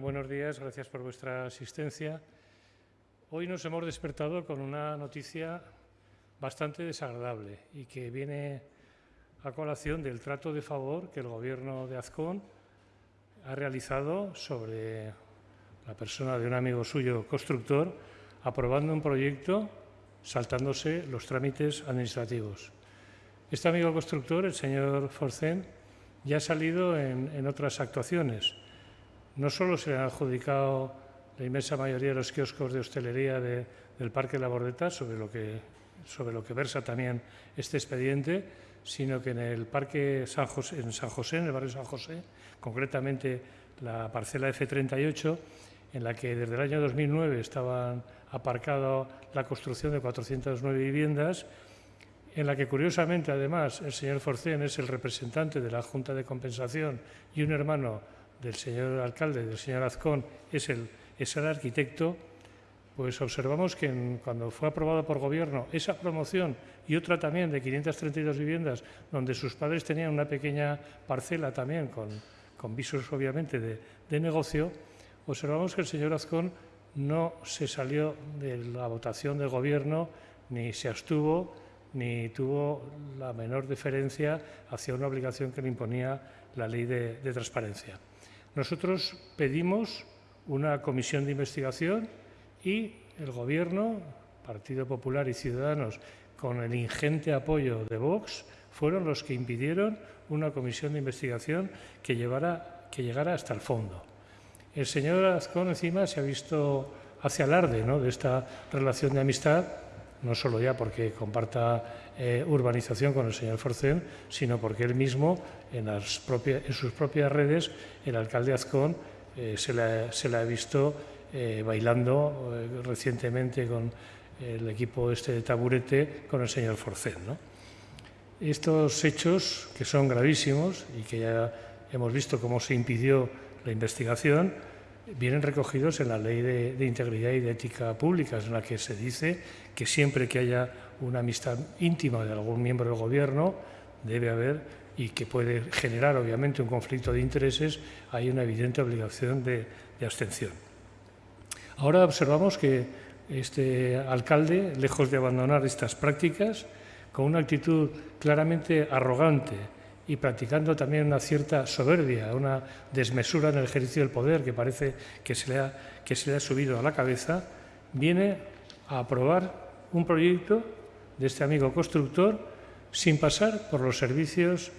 Buenos días, gracias por vuestra asistencia. Hoy nos hemos despertado con una noticia bastante desagradable y que viene a colación del trato de favor que el Gobierno de Azcón ha realizado sobre la persona de un amigo suyo constructor, aprobando un proyecto saltándose los trámites administrativos. Este amigo constructor, el señor Forcén, ya ha salido en, en otras actuaciones no solo se le han adjudicado la inmensa mayoría de los kioscos de hostelería del Parque La Bordeta, sobre lo, que, versa también este expediente, sino que en el Parque San José, en San José, en el barrio San José, concretamente la parcela F38, en la que desde el año 2009 estaban aparcado la construcción de 409 viviendas, en la que curiosamente además el señor Forcén es el representante de la Junta de Compensación y un hermano del señor alcalde, del señor Azcón, es el, es el arquitecto, pues observamos que cuando fue aprobada por gobierno esa promoción y otra también de 532 viviendas, donde sus padres tenían una pequeña parcela también con, con visos obviamente de, de negocio, observamos que el señor Azcón no se salió de la votación del gobierno ni se abstuvo ni tuvo la menor deferencia hacia una obligación que le imponía la ley de transparencia. Nosotros pedimos una comisión de investigación y el Gobierno, Partido Popular y Ciudadanos, con el ingente apoyo de Vox, fueron los que impidieron una comisión de investigación que, llevara, que llegara hasta el fondo. El señor Azcón encima se ha visto hacia alarde ¿no? de esta relación de amistad no solo ya porque comparta eh, urbanización con el señor Forcén, sino porque él mismo, en, sus propias redes, el alcalde Azcón eh, se, la, ha visto eh, bailando recientemente con el equipo este de taburete con el señor Forcén. ¿no? Estos hechos, que son gravísimos y que ya hemos visto cómo se impidió la investigación, vienen recogidos en la Ley de, Integridad y de Ética Públicas, en la que se dice que siempre que haya una amistad íntima de algún miembro del Gobierno, debe haber, y que puede generar obviamente un conflicto de intereses, hay una evidente obligación de, de abstención. Ahora observamos que este alcalde, lejos de abandonar estas prácticas, con una actitud claramente arrogante, y practicando también una cierta soberbia, una desmesura en el ejercicio del poder que parece que se le ha, subido a la cabeza, viene a aprobar un proyecto de este amigo constructor sin pasar por los servicios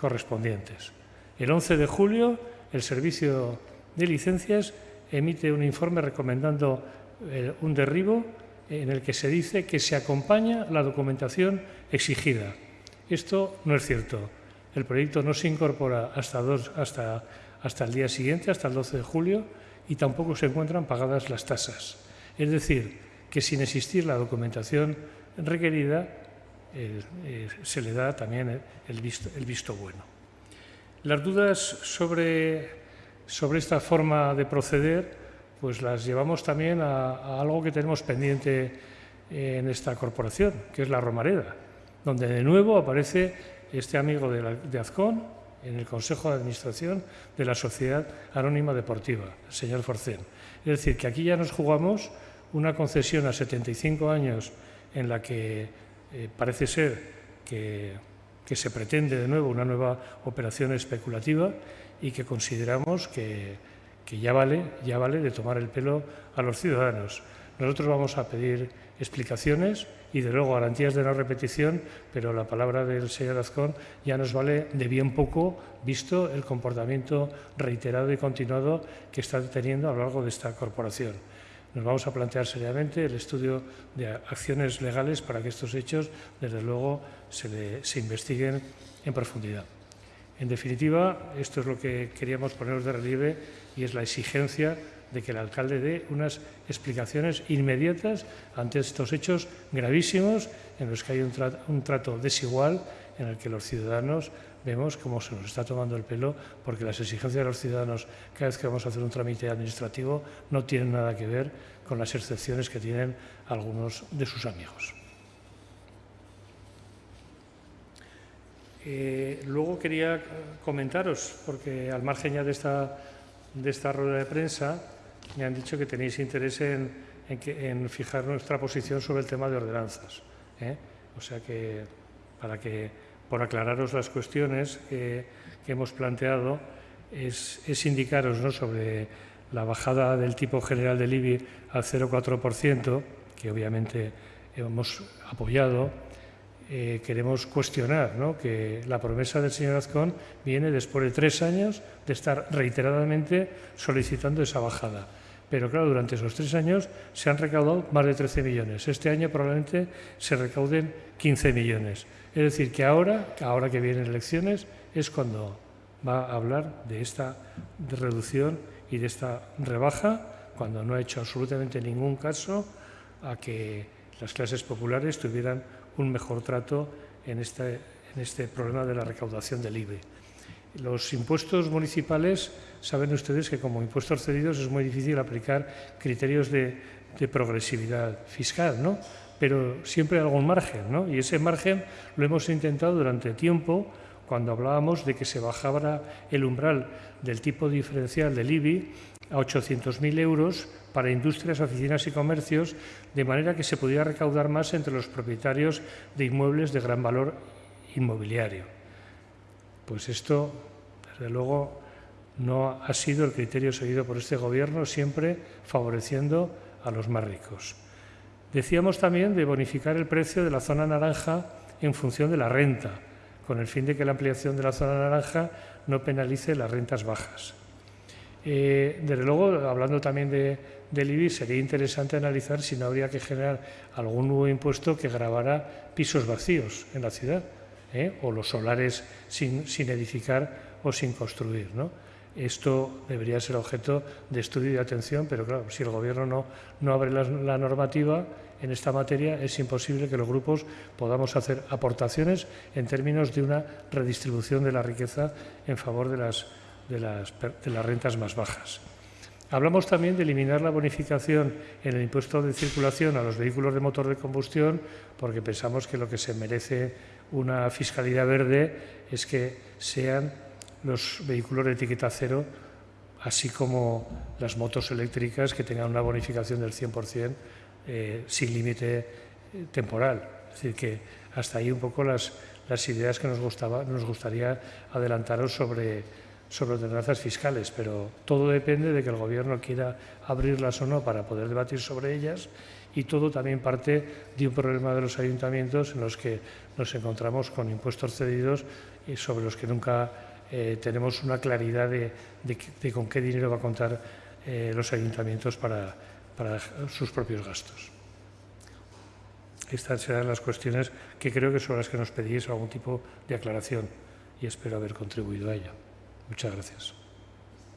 correspondientes. El 11 de julio, el Servicio de Licencias emite un informe recomendando eh, un derribo en el que se dice que se acompaña la documentación exigida. Esto no es cierto. El proyecto no se incorpora hasta, el día siguiente, hasta el 12 de julio, y tampoco se encuentran pagadas las tasas. Es decir, que sin existir la documentación requerida, eh, eh, se le da también el visto, el visto bueno. Las dudas sobre, sobre, esta forma de proceder pues las llevamos también a, a algo que tenemos pendiente en esta corporación, que es la Romareda, donde de nuevo aparece este amigo de, Azcón en el Consejo de Administración de la Sociedad Anónima Deportiva, el señor Forcén. Es decir, que aquí ya nos jugamos una concesión a 75 años en la que eh, parece ser que, que, se pretende de nuevo una nueva operación especulativa y que consideramos que, que ya, vale, ya vale de tomar el pelo a los ciudadanos. Nosotros vamos a pedir explicaciones y, de luego, garantías de no repetición, pero la palabra del señor Azcón ya nos vale de bien poco, visto el comportamiento reiterado y continuado que está teniendo a lo largo de esta corporación. Nos vamos a plantear seriamente el estudio de acciones legales para que estos hechos, desde luego, se, se investiguen en profundidad. En definitiva, esto es lo que queríamos poneros de relieve y es la exigencia de que el alcalde dé unas explicaciones inmediatas ante estos hechos gravísimos en los que hay un trato, desigual en el que los ciudadanos vemos cómo se nos está tomando el pelo porque las exigencias de los ciudadanos cada vez que vamos a hacer un trámite administrativo no tienen nada que ver con las excepciones que tienen algunos de sus amigos. Eh, luego quería comentaros, porque al margen ya de esta de esta rueda de prensa me han dicho que tenéis interés en, en, fijar nuestra posición sobre el tema de ordenanzas. ¿eh? O sea que, para que, por aclararos las cuestiones que, hemos planteado, es, es indicaros ¿no? sobre la bajada del tipo general del IBI al 0,4%, que obviamente hemos apoyado, eh, queremos cuestionar que la promesa del señor Azcón viene después de tres años de estar reiteradamente solicitando esa bajada. Pero claro, durante esos tres años se han recaudado más de 13 millones. Este año probablemente se recauden 15 millones. Es decir, que ahora, ahora que vienen elecciones, es cuando va a hablar de esta reducción y de esta rebaja, cuando no ha hecho absolutamente ningún caso a que las clases populares tuvieran un mejor trato en este, en este problema de la recaudación del IBE. Los impuestos municipales, saben ustedes que como impuestos cedidos es muy difícil aplicar criterios de, de progresividad fiscal, ¿no? pero siempre hay algún margen, ¿no? y ese margen lo hemos intentado durante tiempo cuando hablábamos de que se bajara el umbral del tipo diferencial del IBI a 800.000 euros para industrias, oficinas y comercios, de manera que se pudiera recaudar más entre los propietarios de inmuebles de gran valor inmobiliario. Pues esto, desde luego, no ha sido el criterio seguido por este Gobierno, siempre favoreciendo a los más ricos. Decíamos también de bonificar el precio de la zona naranja en función de la renta, con el fin de que la ampliación de la zona naranja no penalice las rentas bajas. Eh, desde luego, hablando también de, del IBI, sería interesante analizar si no habría que generar algún nuevo impuesto que grabara pisos vacíos en la ciudad, ¿eh? o los solares sin, edificar o sin construir. Esto debería ser objeto de estudio y de atención, pero claro, si el Gobierno no, abre la, normativa en esta materia, es imposible que los grupos podamos hacer aportaciones en términos de una redistribución de la riqueza en favor de las de las, rentas más bajas. Hablamos también de eliminar la bonificación en el impuesto de circulación a los vehículos de motor de combustión, porque pensamos que lo que se merece una fiscalidad verde es que sean los vehículos de etiqueta cero, así como las motos eléctricas que tengan una bonificación del 100% eh, sin límite eh, temporal. Es decir, que hasta ahí un poco las, las ideas que nos, gustaba, nos gustaría adelantaros sobre sobre ordenanzas fiscales, pero todo depende de que el Gobierno quiera abrirlas o no para poder debatir sobre ellas y todo también parte de un problema de los ayuntamientos en los que nos encontramos con impuestos cedidos y sobre los que nunca eh, tenemos una claridad de, con qué dinero va a contar eh, los ayuntamientos para, para sus propios gastos. Estas serán las cuestiones que creo que son las que nos pedís algún tipo de aclaración y espero haber contribuido a ello. Muchas gracias.